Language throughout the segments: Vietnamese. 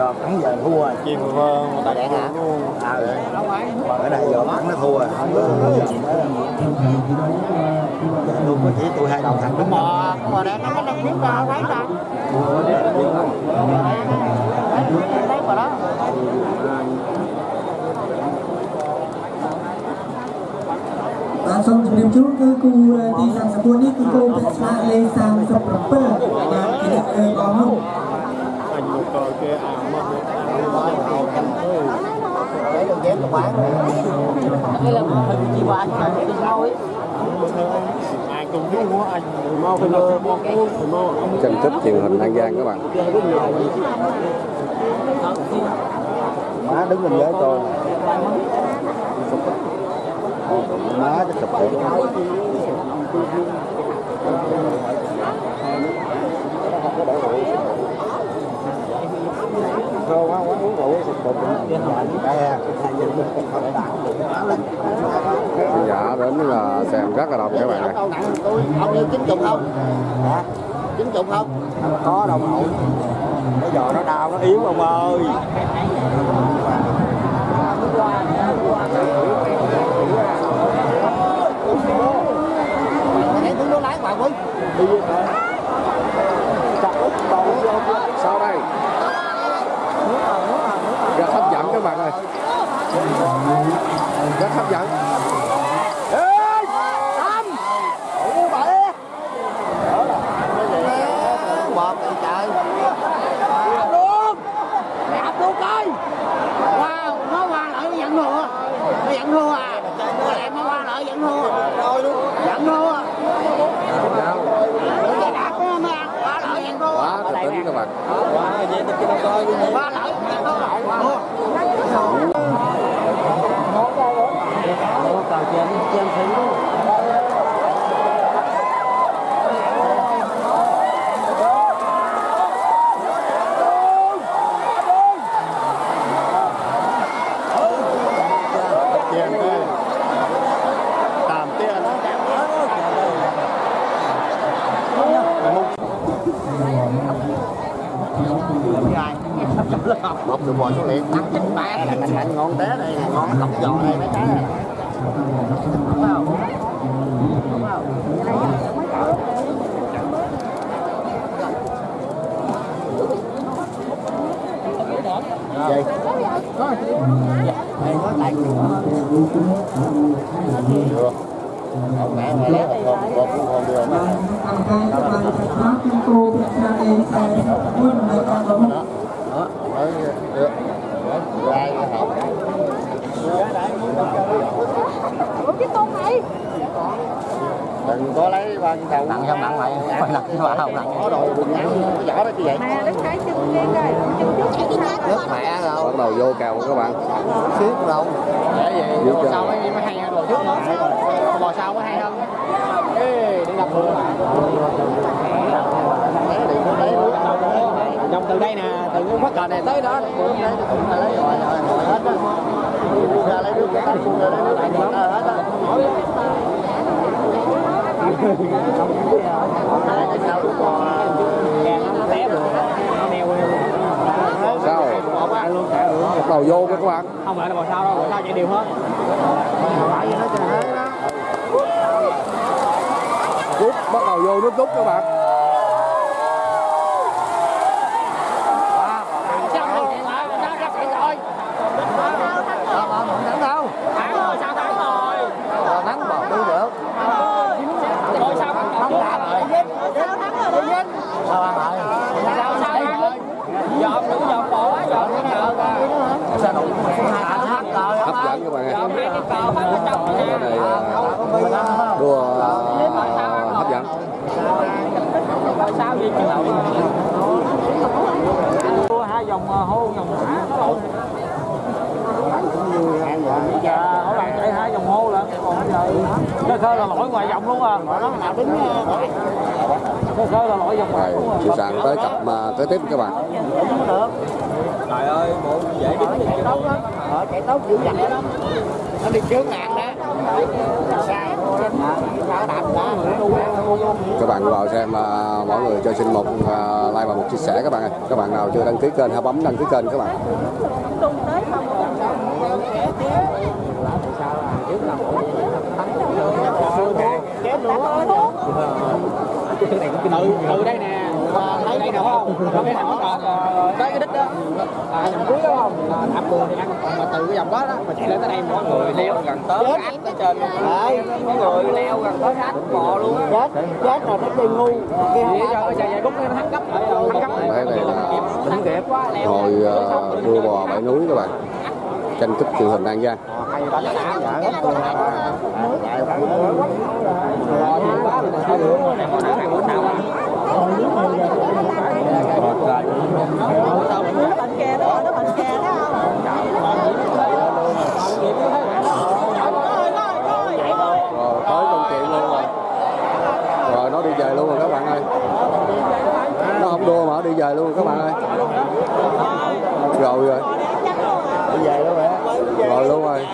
do thắng giờ thua. Rồi chim hơn người ta cũng luôn à ở đây giờ thắng nó thua rồi luôn dạ, mà chỉ tôi hai đầu thằng đúng không mà để nó đang kiếm ra quái ra. Xong chúng em chốt cứ cô ờ, đi sang sắp đi cô sẽ sang sắp dạ, bấm ờ, không? Để đường dép của bán đây là hình chị bà anh phải đi thôi ai cùng biết anh mau phải lo mua truyền hình An Giang các bạn má đứng bên dưới tôi má cái sụp tiệm Thôi quá quá uống rượu sụp bụng Đây Khán giả đến là xem rất là đông các bạn này ông như chín chục không hả chín chục không có đâu nổi Bây giờ nó đau nó yếu ông ơi hãy đứng nước lái bà quý sau đây rất hấp dẫn các bạn ơi rất hấp dẫn bọt thì trời luôn đạp luôn coi wow nó lại nó dẫn dẫn thua à. Nó lại nó qua lại dẫn thua dẫn thua mới quá kịch tính các bạn qua lại dẫn thua tiền đây được bò số liền ăn chín ba, Mạnh ngon té đây Ngon lọc giò đây mấy cái này gì? Được. Ông mẹ mẹ lấy một con con cũng con đưa mà. អង្ Đừng có lấy ba cái đầu nặng không nặng mày phải nặng cái vào nặng có đồ đừng ăn cái vỏ đó chứ vậy? Mà đứng thấy chân lên rồi, nước mẹ rồi bắt đầu vô kèo các bạn. Xíu đâu. Để vậy. Cho- sau mới mới hay hơn? Bò trước nữa bò sau mới hay hơn? Ê đi gặp vừa dòng từ đây nè từ cái phát cờ này tới đó lấy rồi rồi ngồi hết á. Ra lấy nước cái ra lấy nước lại hết á. Sao? Sao đầu vô các bạn không phải là bò sau đâu bò sau chạy đều hết. Rút bắt đầu vô nút rút các bạn sao không chạy lại sao ra chạy rồi thắng đâu thắng rồi sao thắng rồi thắng bò đi được rồi sao thắng thắng rồi đã rồi Sao thắng rồi đó? sao ăn rồi sao sao thắng rồi dòm đủ dòm bò quá dòm cái nào sao đủ hai thắng rồi hấp dẫn các bạn ơi dòm cái cờ phát ở trong cái này à, đua à, hấp dẫn rồi sao gì chứ đua hai vòng ờ, hô vòng mã nó lộn dạ mỗi lần chạy hai vòng hô lận còn bây giờ cơ cơ là lỗi ngoài vòng luôn à. Nó nào đứng cơ cơ là lỗi vòng ngoài Rồi, luôn à. chị sàn tới cặp mà tới tiếp các bạn. Trời ơi bộ dễ đứng chạy tốt lắm. ờ chạy tốt dữ dằn lắm nó đi trước ngàn đó. Các bạn vào xem à, mỗi người cho xin một à, like và một chia sẻ các bạn ơi. Các bạn nào chưa đăng ký kênh hãy bấm đăng ký kênh các bạn từ từ đây nè thấy đây nè không có cái hàng đó tới cái đích đó à dòng cuối đó không là thảm đường thì ăn mà từ cái dòng đó đó mà chạy lên tới đây mọi người leo gần tới ách tới trên mọi người leo gần tới ách bò luôn á chết chết rồi nó đi ngu cái gì cho cái chạy bút nó thắng cấp thắng cấp này là không kịp hồi à, đua bò bảy núi các bạn tranh cúp truyền hình An Giang nó bệnh kè đó nó bệnh kè đó rồi tới công chuyện luôn rồi rồi nó đi về luôn rồi các bạn ơi nó không đua mà nó đi về luôn rồi các bạn ơi. Rồi rồi. Đi về luôn hả rồi luôn rồi.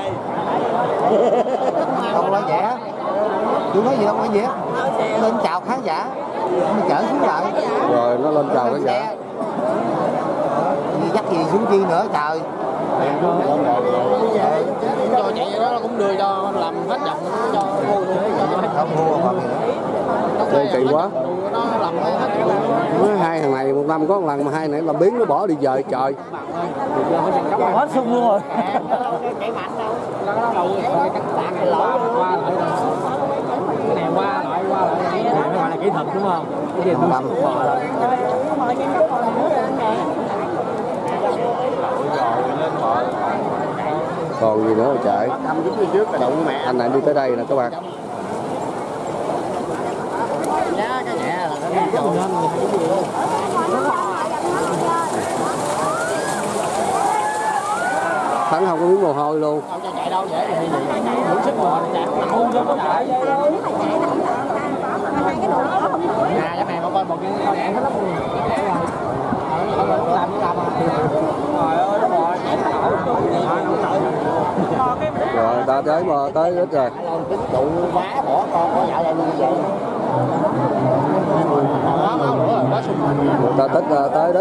Không nói vẻ. Chú nói gì đâu nói vẻ. Lên chào khán giả. Mình chở xuống lại. Rồi nó lên chào khán giả. Dắt gì xuống chi nữa trời. Cho chạy đó nó cũng đưa cho làm hết dòng cho mua luôn không mua còn gì nữa kỳ quá nó hai thằng này một năm có một lần mà hai này làm biến nó bỏ đi về trời. Hết sung luôn rồi. Chạy mạnh đâu. Nó nó này qua lại qua lại. Này gọi là kỹ thuật đúng không? Cái gì Một năm. còn gì nữa mà chạy là anh này đi tới đây nè các bạn giá cái nhẹ là nó đi rồi thắng không có miếng mồ hôi luôn. Đâu cho chạy đâu dễ thì đủ sức mà chạy nậu cho nó chạy nhà cái này con coi một cái đẻ hết lắm. Làm nó làm à trời ơi nó bò rồi ta tới mà tới ít rồi. Tính trụ quá bỏ con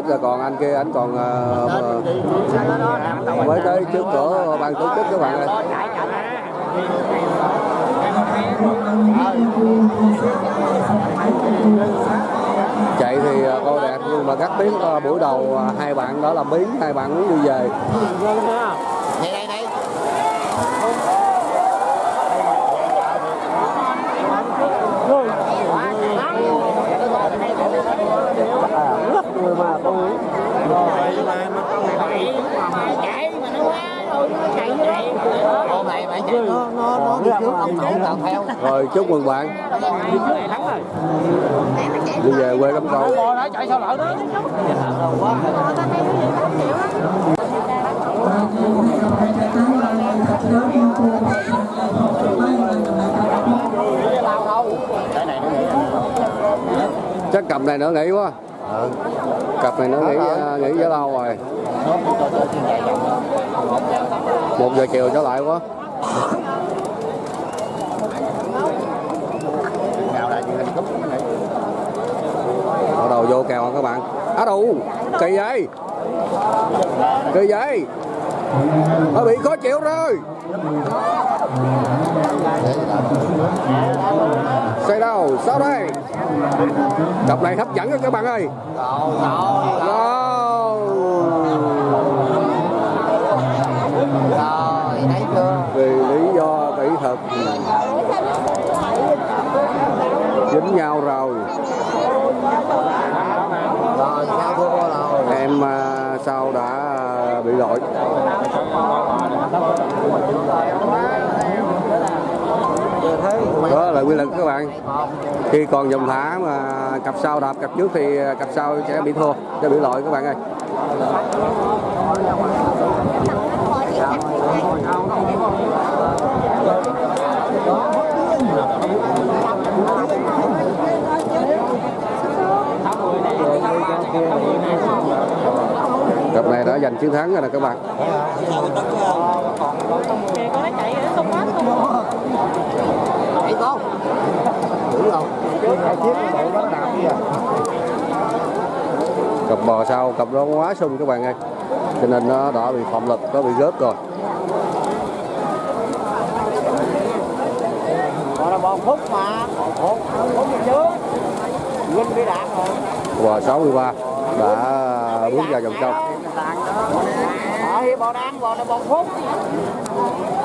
ờ, rồi còn anh kia anh còn ờ, ờ, mới tới trước cửa ban tổ chức các bạn ơi. Chạy thì cô coi đẹp nhưng mà cắt tiếng buổi đầu hai bạn đó là biến hai bạn muốn đi về đây đây đây người mà tôi. Hôm nay bạn chạy nó nó nó đi trước ông chủ nào theo rồi, chúc mừng bạn. Đi về quê đóng cầu bò đã chạy sao lỡ đó chắc cầm này nữa nghỉ quá cặp này nó nghỉ ờ, nghỉ rất lâu rồi. Một giờ chiều trở lại quá. Bắt đầu vô kèo các bạn. Á đủ kỳ vậy. Kỳ vậy nó bị khó chịu rồi. Xây đâu? Sao đây? Đọc này hấp dẫn đó các bạn ơi. Wow. rồi thấy chưa vì lý do kỹ thuật dính nhau rồi. Rồi à, sao thua rồi em sau đã bị lỗi? Đó là quy luật các bạn. Khi còn dòng thả mà cặp sau đạp cặp trước thì cặp sau sẽ bị thua, sẽ bị lỗi các bạn ơi. Hãy subscribe cho kênh Ghiền Mì Gõ Để không bỏ lỡ những video hấp dẫn cặp này đã giành chiến thắng rồi. nè các bạn cặp bò sau, cặp đó quá sung các bạn ơi cho nên nó đã bị phạm lực, nó bị rớt rồi Còn là bòn phút mà. Bòn phút. Phút chứ. Nguyên bị đạn rồi. bò 63 đã bước vào vòng trong ở hiệp bò đang bò là bòn phút.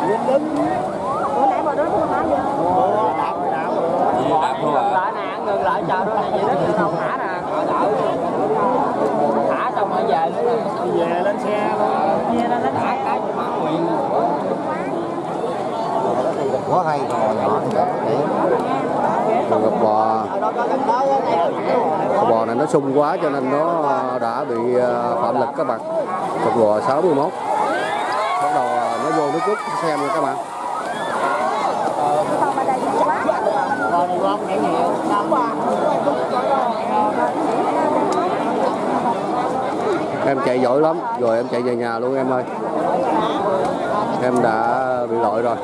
Nguyên đứng. bữa nãy bà đó không hả vậy Ủa, đạp rồi, đạp rồi. ngừng lại nè ngừng lại chờ đó này vậy đó chứ đâu thả nè thả xong rồi về nữa Đi về lên xe luôn. về lên thả cái mà nguyện quá hay nhỏ còn cặp bò đó bò này nó sung quá cho nên nó đã bị à, phạm lực các bạn. Cặp bò 61 bắt đầu à, nó vô nước rút. Xem nha các bạn. Em chạy giỏi lắm. Rồi em chạy về nhà luôn em ơi. Em đã bị lội rồi.